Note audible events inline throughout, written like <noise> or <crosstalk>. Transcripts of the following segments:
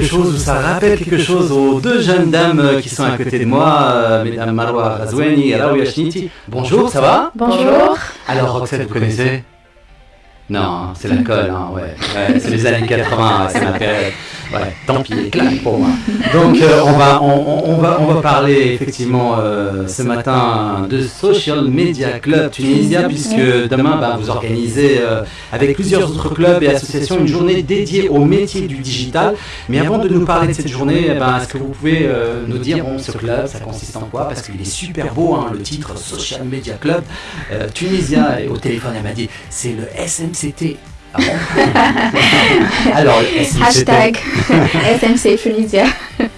quelque chose ou ça rappelle quelque chose aux deux jeunes dames qui sont à côté de moi, euh, mesdames Marwa Razouani et Raouya Shniti. Bonjour, ça va? Bonjour. Alors Roxette, vous connaissez? Non, c'est l'alcool, hein, ouais. ouais c'est les années 80, c'est ma période. Ouais, tant pis, claque pour moi. <laughs> Donc euh, on, va, on, on, va, on va parler effectivement euh, ce matin de Social Media Club Tunisia, puisque demain bah, vous organisez euh, avec plusieurs autres clubs et associations une journée dédiée au métier du digital. Mais avant de nous parler de cette journée, eh ben, est-ce que vous pouvez nous dire, bon, ce club, ça consiste en quoi? Parce qu'il est super beau, hein, le titre Social Media Club. Tunisia, et au téléphone elle m'a dit, c'est le SMCT <laughs> Alors, Hashtag <laughs> SMC Tunisia.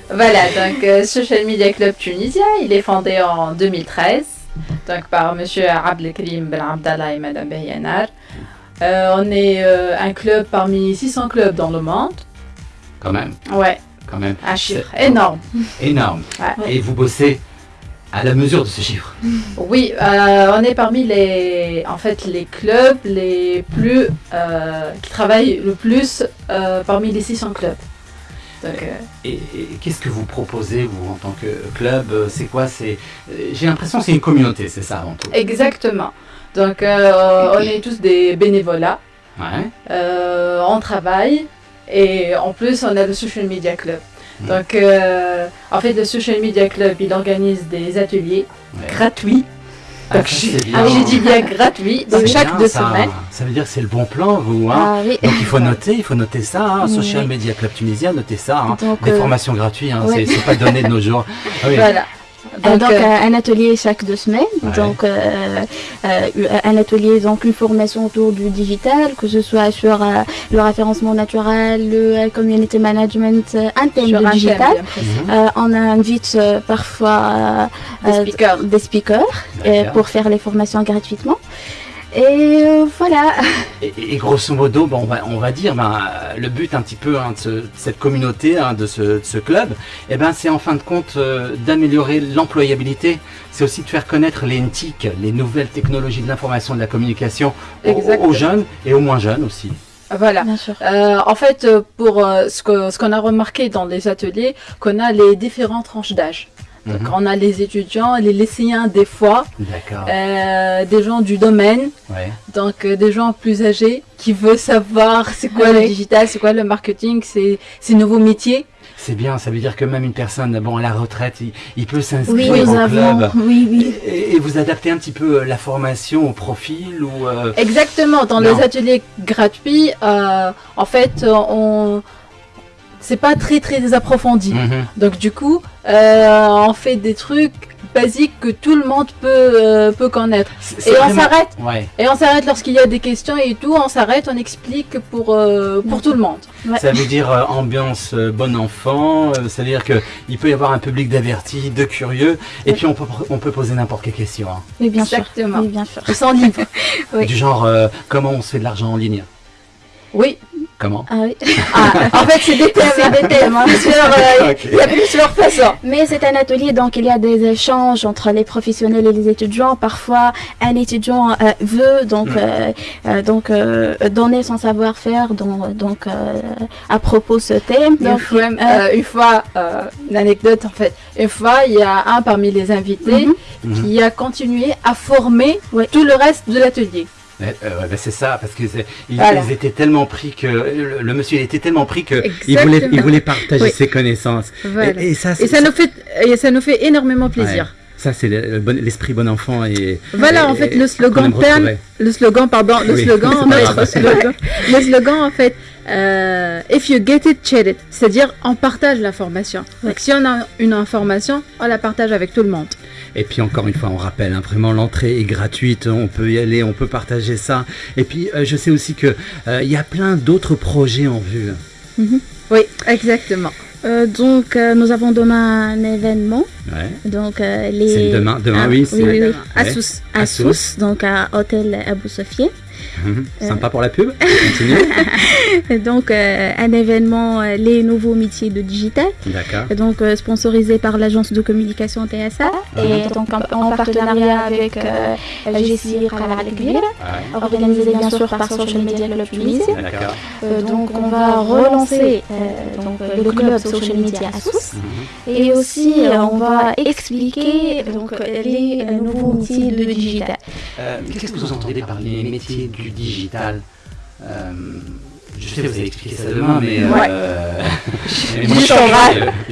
voilà, donc euh, Social Media Club Tunisia, il est fondé en 2013 donc par Monsieur Abdelkrim Ben Abdallah et Madame Beyanar. Euh, on est euh, un club parmi 600 clubs dans le monde. Quand même. Ouais. Quand même. Un chiffre énorme. Énorme. Et vous bossez à la mesure de ce chiffre. Oui, euh, on est parmi les, en fait, les clubs les plus, euh, qui travaillent le plus euh, parmi les 600 clubs. et, qu'est-ce que vous proposez, vous, en tant que club? C'est quoi? C'est, J'ai l'impression que c'est une communauté, c'est ça avant tout. Exactement. Donc, on est tous des bénévolats. Ouais. on travaille et en plus, on a le Social Media Club. Donc, euh, en fait, le Social Media Club, il organise des ateliers gratuits. Ah, ah j'ai dit bien gratuit, donc chaque deux semaines. Ça veut dire que c'est le bon plan, vous. Hein. Ah donc il faut noter, il faut noter ça. Hein. Social Media Club Tunisien, notez ça. Hein. des euh, formations gratuites, hein. c'est pas donné de nos jours. <laughs> Voilà. Donc, euh, un atelier chaque deux semaines. Donc euh, euh, un atelier, donc une formation autour du digital, que ce soit sur le référencement naturel, le community management, un thème du digital. on invite parfois des speakers, pour faire les formations gratuitement. Et euh, voilà. Et, grosso modo, bon, on, va, on va dire, ben, le but un petit peu hein, de, cette communauté, hein, de, ce, ce, club, eh ben, c'est en fin de compte euh, d'améliorer l'employabilité. C'est aussi de faire connaître les NTIC, les nouvelles technologies de l'information et de la communication, aux, jeunes et aux moins jeunes aussi. Voilà. Euh, en fait, pour ce qu'on ce qu'on a remarqué dans les ateliers, qu'on a les différentes tranches d'âge. Donc mhm. on a les étudiants, les lycéens des fois, euh, des gens du domaine, donc euh, des gens plus âgés qui veulent savoir c'est quoi le digital, c'est quoi le marketing, c'est ces nouveaux métiers. C'est bien, ça veut dire que même une personne bon, à la retraite, il, peut s'inscrire oui, au club. Oui, oui. Et, vous adaptez un petit peu euh, la formation au profil ou Exactement, dans les ateliers gratuits, en fait, on c'est pas très très approfondi. Mhm. Donc du coup, euh, on fait des trucs basiques que tout le monde peut euh, peut connaître. Et on s'arrête. Et on s'arrête lorsqu'il y a des questions et tout. On s'arrête, on explique pour euh, pour tout le monde. Ça veut dire ambiance bon enfant. C'est-à-dire que il peut y avoir un public d'avertis, de curieux, et puis on peut on peut poser n'importe quelle question. Hein. Oui, bien Exactement. sûr. Oui, bien sûr. Sans livre. <laughs> Du genre comment on se fait de l'argent en ligne? Oui, Comment Ah oui. Ah, en fait, c'est des thèmes, des thèmes. Hein. Euh, il y a plusieurs façons. Mais c'est un atelier, donc il y a des échanges entre les professionnels et les étudiants. Parfois, un étudiant euh, veut donc mm. euh, donc donner son savoir-faire donc, donc à propos de ce thème. Donc, une fois, une anecdote en fait, une fois, il y a un parmi les invités mm-hmm. qui a continué à former tout le reste de l'atelier. Euh, ben, c'est ça, parce qu'ils ils étaient tellement pris que le, monsieur était tellement pris que il voulait, il voulait partager ses connaissances. Et, ça, et ça nous fait, et ça nous fait énormément plaisir. Ça, c'est l'esprit bon enfant. Et, voilà, en fait, le slogan le slogan, pardon, le slogan, en fait, le slogan, en fait, euh, if you get it, share it. C'est-à-dire, on partage l'information. Donc, si on a une information, on la partage avec tout le monde. Et puis encore une fois, on rappelle, hein, vraiment l'entrée est gratuite, on peut y aller, on peut partager ça. Et puis euh, je sais aussi qu'il euh, il y a plein d'autres projets en vue. Mhm. Oui, exactement. Euh, donc nous avons demain un événement. Ouais. Donc les. C'est demain, demain ah, oui. Oui, oui, À Sousse. À Sousse, donc à Hôtel Abou Sofié. Mhm. Sympa pour la pub. Continue. <laughs> donc un événement les nouveaux métiers de digital. D'accord. Donc sponsorisé par l'agence de communication TSA et donc en, partenariat avec euh, GCI organisé bien sûr par Social Media Club Tunisie. donc on va relancer donc, le club Social Media à Sousse et aussi on va expliquer donc, les nouveaux métiers de digital. Qu'est-ce que vous entendez par les métiers du digital. Je sais que vous allez expliquer ça demain, mais, euh, <laughs> mais moi,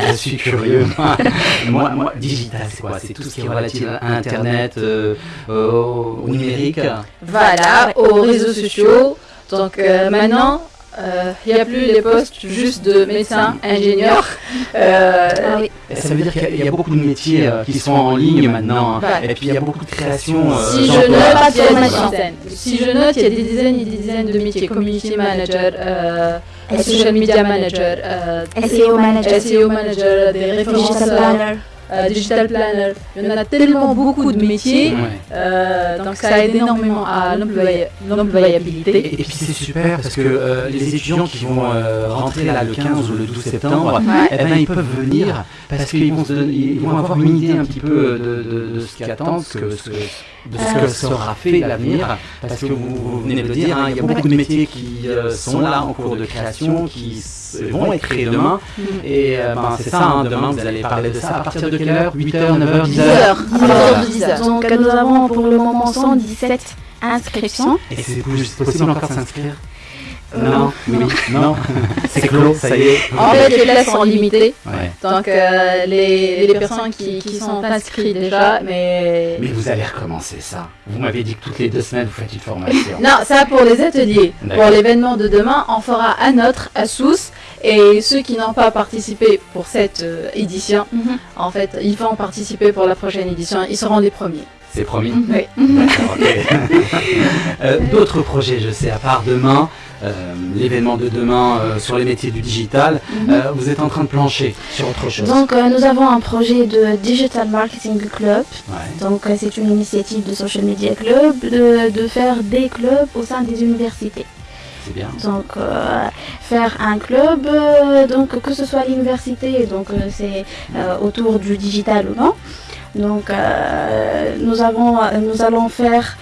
je, suis curieux. <laughs> moi, moi, digital, c'est quoi? C'est tout ce qui est relatif à Internet, euh, au numérique? Voilà, aux réseaux sociaux. Donc euh, maintenant, il euh, n'y a plus les postes juste de médecin, ingénieur. Euh, ah Ça veut dire qu'il y, a beaucoup de métiers euh, qui sont en ligne maintenant. Hein. Et puis il y a beaucoup de créations. si, je note, il y a des si je note, il y a des dizaines et des dizaines de métiers. Community manager, social media manager, SEO manager, SEO manager, des référenceurs. Euh, digital planner. Il y en a tellement beaucoup de métiers, euh, donc ça aide énormément à l'employabilité. Et, puis c'est super parce que euh, les étudiants qui vont rentrer là le 15 ou le 12 septembre, eh ben, ils peuvent venir parce qu'ils vont, avoir une idée un petit peu de, ce qu'ils attendent, de ce que sera fait l'avenir. Parce que vous, venez de le dire, hein, il y a beaucoup de métiers qui sont là en cours de création, qui vont être créés demain. Mm. Et ben, c'est ça, hein, demain vous allez parler de ça à partir de quelle heure? 8h, 9h, 10h 10h. Donc nous avons pour le moment 117 inscriptions. Et c'est possible encore s'inscrire? Non, oui, non, <laughs> c'est clos, ça y est. En fait, les places sont limitées. Donc, euh, les, les, personnes qui, qui, sont inscrites déjà, mais. Mais vous allez recommencer ça. Vous m'avez dit que toutes les deux semaines, vous faites une formation. Non, ça pour les ateliers. Pour l'événement de demain, on fera un autre à Sousse. Et ceux qui n'ont pas participé pour cette euh, édition, mhm. en fait, ils vont participer pour la prochaine édition. Ils seront les premiers. C'est promis Oui. <laughs> Euh, d'autres projets, je sais, à part demain, euh, l'événement de demain sur les métiers du digital, mhm. vous êtes en train de plancher sur autre chose. Donc nous avons un projet de Digital Marketing Club. Donc c'est une initiative de Social Media Club de, de faire des clubs au sein des universités. Donc euh, faire un club, euh, donc que ce soit l'université, donc euh, c'est autour du digital ou non. Donc nous, avons, nous allons faire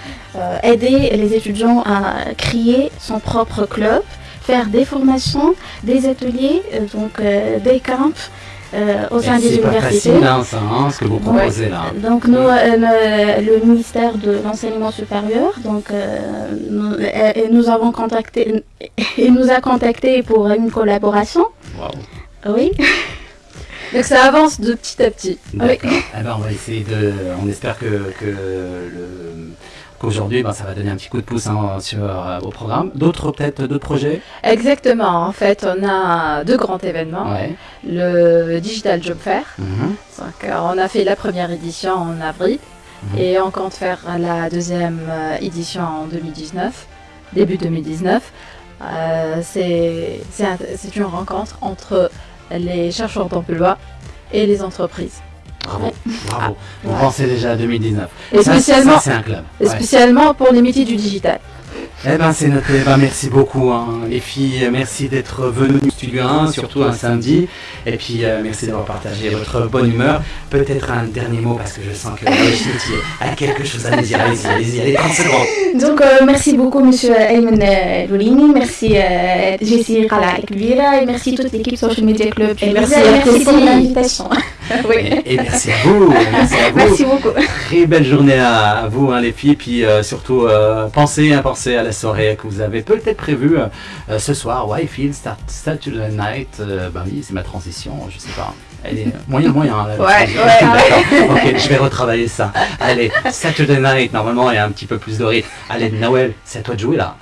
aider les étudiants à créer son propre club, faire des formations, des ateliers, donc des camps euh, au sein des universités. C'est hein, hein, ce que vous proposez là. Donc nous, euh, le ministère de l'enseignement supérieur, donc euh, nous, avons contacté, il nous a contacté pour une collaboration. Wow. Oui. <laughs> Donc ça avance de petit à petit. Oui. Eh ben, on va essayer de. On espère que, que le Aujourd'hui, ben, ça va donner un petit coup de pouce hein, sur euh, vos programmes. D'autres, peut-être, d'autres projets? Exactement. En fait, on a deux grands événements. Le Digital Job Fair. Mhm. on a fait la première édition en avril mhm. et on compte faire la deuxième euh, édition en 2019, début 2019. Euh, c'est une rencontre entre les chercheurs d'emploi et les entreprises. Bravo, bravo. Vous pensez déjà à 2019. Et spécialement, un club. Et spécialement pour les métiers du digital. Eh ben c'est noté, ben, merci beaucoup hein. les filles, merci d'être venues au Studio 1, surtout un samedi, et puis euh, merci d'avoir partagé votre bonne humeur. Peut-être un dernier mot parce que je sens que a quelque chose à nous dire, allez-y, allez-y, allez, 30 secondes. Donc euh, merci beaucoup monsieur Ayman euh, Loulini, merci Jessie Khala et merci toute l'équipe Social Media Club. Et merci, merci pour l'invitation. <laughs> <laughs> oui. et, merci à vous, merci à <laughs> vous. Merci beaucoup. Très belle journée à, vous hein, les filles, puis surtout pensez, hein, pensez à la soirée que vous avez peut-être prévue euh, ce soir. Whitefield, Start, Saturday Night. Euh, bah oui, c'est ma transition, je sais pas. Elle est moyen, moyen. Hein, ouais, ouais, ok, je vais retravailler ça. Allez, Saturday Night, normalement, il y a un petit peu plus de rythme. Allez, Noël, c'est à toi de jouer là.